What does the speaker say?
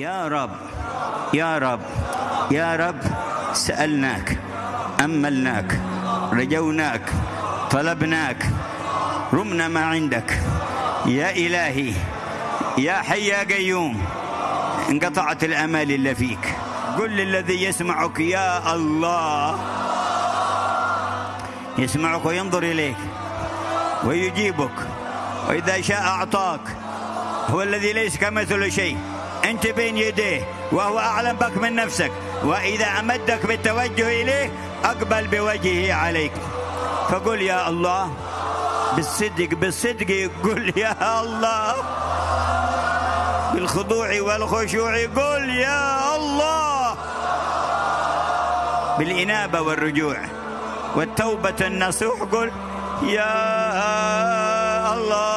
يا رب يا رب يا رب سألناك أملناك رجوناك طلبناك رمنا ما عندك. يا إلهي يا حي يا قيوم انقطعت الأمال إلا فيك. قل للذي يسمعك يا الله. يسمعك وينظر إليك ويجيبك وإذا شاء أعطاك. هو الذي ليس كمثل شيء. أنت بين يديه وهو أعلم بك من نفسك. وإذا أمدك بالتوجه إليه أقبل بوجهه عليك. فقل يا الله بالصدق بالصدق قل يا الله. بالخضوع والخشوع قل يا الله. بالإنابة والرجوع. والتوبة النصوح قل يا الله.